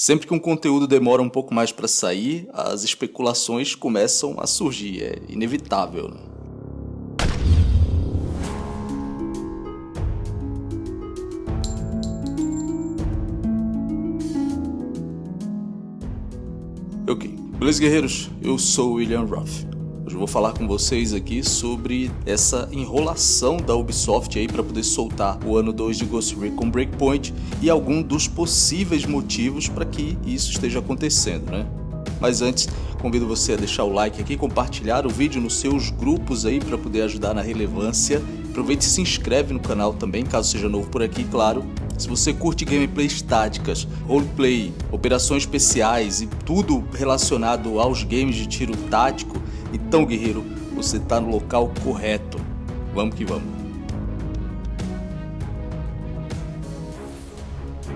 Sempre que um conteúdo demora um pouco mais para sair, as especulações começam a surgir, é inevitável. Né? Ok, beleza guerreiros? Eu sou William Ruff. Hoje eu vou falar com vocês aqui sobre essa enrolação da Ubisoft aí para poder soltar o ano 2 de Ghost Recon Breakpoint e algum dos possíveis motivos para que isso esteja acontecendo, né? Mas antes, convido você a deixar o like aqui, compartilhar o vídeo nos seus grupos aí para poder ajudar na relevância. Aproveite e se inscreve no canal também, caso seja novo por aqui, claro. Se você curte gameplays táticas, roleplay, operações especiais e tudo relacionado aos games de tiro tático, então, guerreiro, você está no local correto. Vamos que vamos.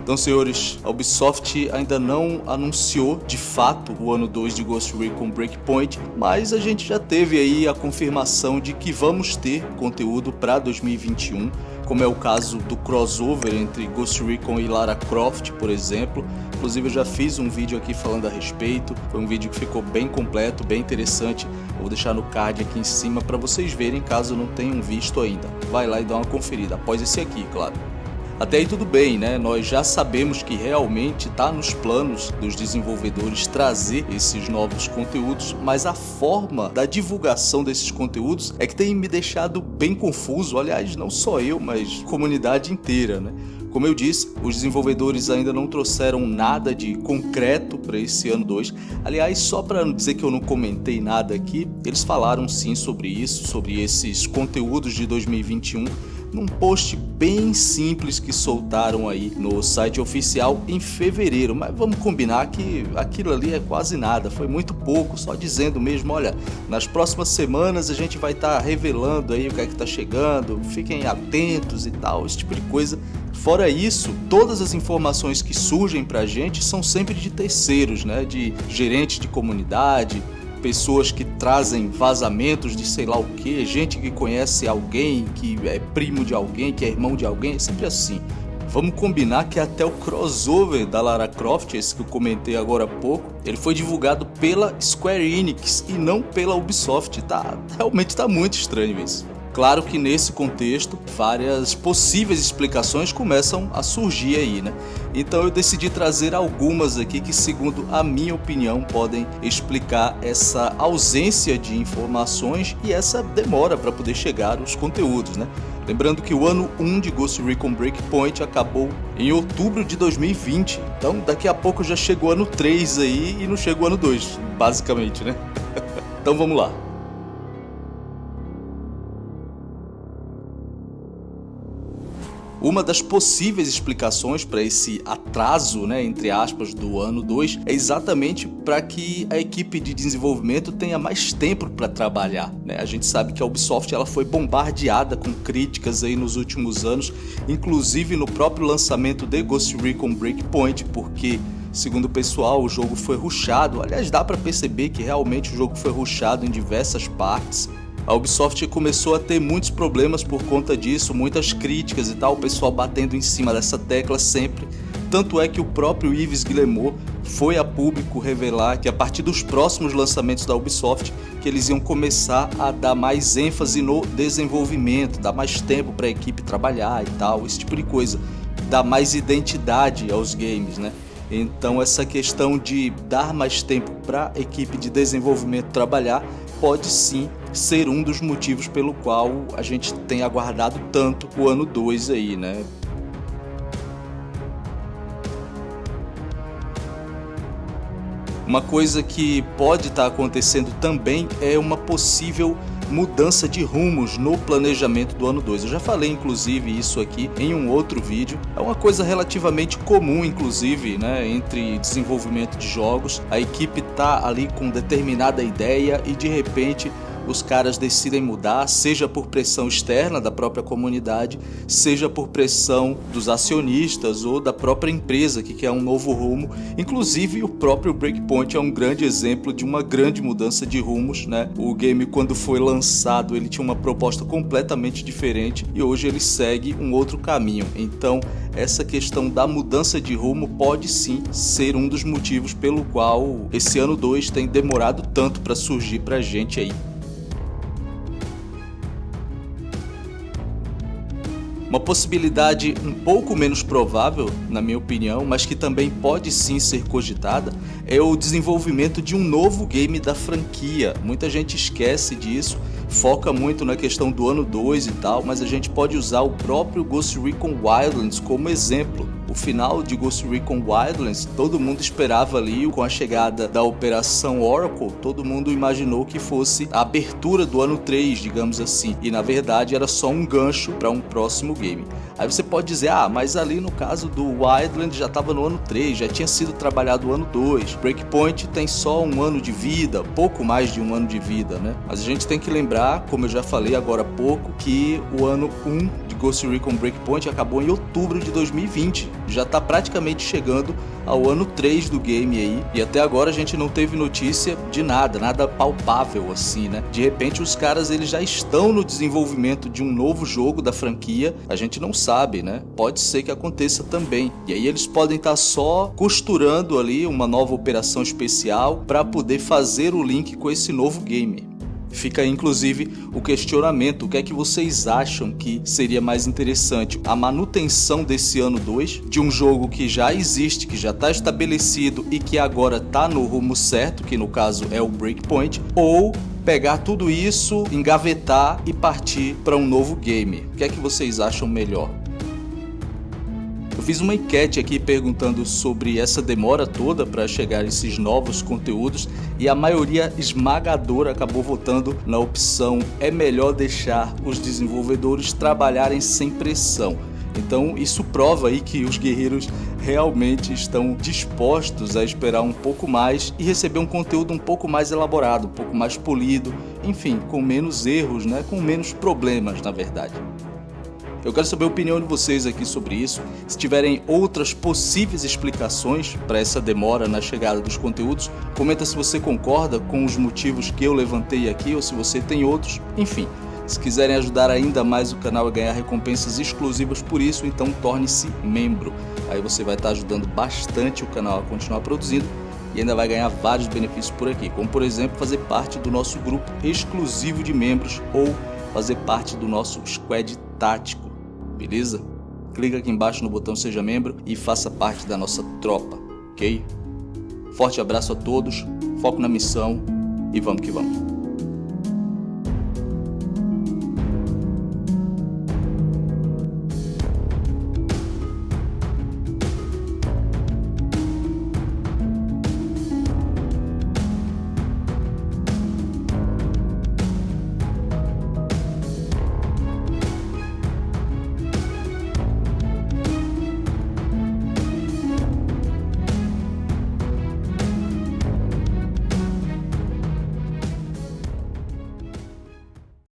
Então, senhores, a Ubisoft ainda não anunciou de fato o ano 2 de Ghost Recon Breakpoint, mas a gente já teve aí a confirmação de que vamos ter conteúdo para 2021 como é o caso do crossover entre Ghost Recon e Lara Croft, por exemplo. Inclusive eu já fiz um vídeo aqui falando a respeito, foi um vídeo que ficou bem completo, bem interessante. Eu vou deixar no card aqui em cima para vocês verem caso não tenham visto ainda. Vai lá e dá uma conferida, após esse aqui, claro. Até aí tudo bem, né? Nós já sabemos que realmente está nos planos dos desenvolvedores trazer esses novos conteúdos, mas a forma da divulgação desses conteúdos é que tem me deixado bem confuso. Aliás, não só eu, mas comunidade inteira, né? Como eu disse, os desenvolvedores ainda não trouxeram nada de concreto para esse ano 2. Aliás, só para não dizer que eu não comentei nada aqui, eles falaram sim sobre isso, sobre esses conteúdos de 2021 num post bem simples que soltaram aí no site oficial em fevereiro. Mas vamos combinar que aquilo ali é quase nada, foi muito pouco, só dizendo mesmo, olha, nas próximas semanas a gente vai estar tá revelando aí o que é que está chegando, fiquem atentos e tal, esse tipo de coisa. Fora isso, todas as informações que surgem pra gente são sempre de terceiros, né? De gerentes de comunidade, pessoas que trazem vazamentos de sei lá o que, gente que conhece alguém, que é primo de alguém, que é irmão de alguém, é sempre assim. Vamos combinar que até o crossover da Lara Croft, esse que eu comentei agora há pouco, ele foi divulgado pela Square Enix e não pela Ubisoft. Tá, realmente tá muito estranho isso. Claro que nesse contexto, várias possíveis explicações começam a surgir aí, né? Então eu decidi trazer algumas aqui que, segundo a minha opinião, podem explicar essa ausência de informações e essa demora para poder chegar os conteúdos, né? Lembrando que o ano 1 de Ghost Recon Breakpoint acabou em outubro de 2020, então daqui a pouco já chegou o ano 3 aí e não chegou o ano 2, basicamente, né? então vamos lá. Uma das possíveis explicações para esse atraso, né, entre aspas, do ano 2 é exatamente para que a equipe de desenvolvimento tenha mais tempo para trabalhar. Né? A gente sabe que a Ubisoft ela foi bombardeada com críticas aí nos últimos anos, inclusive no próprio lançamento de Ghost Recon Breakpoint, porque Segundo o pessoal, o jogo foi rushado. Aliás, dá para perceber que realmente o jogo foi rushado em diversas partes. A Ubisoft começou a ter muitos problemas por conta disso, muitas críticas e tal, o pessoal batendo em cima dessa tecla sempre. Tanto é que o próprio Yves Guillemot foi a público revelar que a partir dos próximos lançamentos da Ubisoft, que eles iam começar a dar mais ênfase no desenvolvimento, dar mais tempo para a equipe trabalhar e tal, esse tipo de coisa, dar mais identidade aos games, né? Então essa questão de dar mais tempo para a equipe de desenvolvimento trabalhar pode sim ser um dos motivos pelo qual a gente tem aguardado tanto o ano 2 aí, né? Uma coisa que pode estar acontecendo também é uma possível mudança de rumos no planejamento do ano 2. Eu já falei inclusive isso aqui em um outro vídeo. É uma coisa relativamente comum inclusive, né, entre desenvolvimento de jogos. A equipe tá ali com determinada ideia e de repente os caras decidem mudar, seja por pressão externa da própria comunidade, seja por pressão dos acionistas ou da própria empresa que quer um novo rumo. Inclusive, o próprio Breakpoint é um grande exemplo de uma grande mudança de rumos, né? O game quando foi lançado, ele tinha uma proposta completamente diferente e hoje ele segue um outro caminho. Então, essa questão da mudança de rumo pode sim ser um dos motivos pelo qual esse ano 2 tem demorado tanto para surgir pra gente aí. Uma possibilidade um pouco menos provável, na minha opinião, mas que também pode sim ser cogitada, é o desenvolvimento de um novo game da franquia. Muita gente esquece disso, foca muito na questão do ano 2 e tal, mas a gente pode usar o próprio Ghost Recon Wildlands como exemplo o final de Ghost Recon Wildlands, todo mundo esperava ali com a chegada da Operação Oracle, todo mundo imaginou que fosse a abertura do ano 3, digamos assim, e na verdade era só um gancho para um próximo game. Aí você pode dizer, ah, mas ali no caso do Wildlands já estava no ano 3, já tinha sido trabalhado o ano 2, Breakpoint tem só um ano de vida, pouco mais de um ano de vida, né? Mas a gente tem que lembrar, como eu já falei agora há pouco, que o ano 1 de Ghost Recon Breakpoint acabou em outubro de 2020, já está praticamente chegando ao ano 3 do game aí, e até agora a gente não teve notícia de nada, nada palpável assim, né? De repente os caras eles já estão no desenvolvimento de um novo jogo da franquia, a gente não sabe, né? Pode ser que aconteça também. E aí eles podem estar tá só costurando ali uma nova operação especial para poder fazer o link com esse novo game. Fica inclusive o questionamento, o que é que vocês acham que seria mais interessante? A manutenção desse ano 2 de um jogo que já existe, que já está estabelecido e que agora está no rumo certo, que no caso é o Breakpoint, ou pegar tudo isso, engavetar e partir para um novo game? O que é que vocês acham melhor? Eu fiz uma enquete aqui perguntando sobre essa demora toda para chegar esses novos conteúdos e a maioria esmagadora acabou votando na opção é melhor deixar os desenvolvedores trabalharem sem pressão. Então isso prova aí que os guerreiros realmente estão dispostos a esperar um pouco mais e receber um conteúdo um pouco mais elaborado, um pouco mais polido, enfim, com menos erros, né? com menos problemas na verdade. Eu quero saber a opinião de vocês aqui sobre isso. Se tiverem outras possíveis explicações para essa demora na chegada dos conteúdos, comenta se você concorda com os motivos que eu levantei aqui ou se você tem outros. Enfim, se quiserem ajudar ainda mais o canal a ganhar recompensas exclusivas por isso, então torne-se membro. Aí você vai estar ajudando bastante o canal a continuar produzindo e ainda vai ganhar vários benefícios por aqui, como por exemplo fazer parte do nosso grupo exclusivo de membros ou fazer parte do nosso squad tático beleza? Clica aqui embaixo no botão seja membro e faça parte da nossa tropa, ok? Forte abraço a todos, foco na missão e vamos que vamos.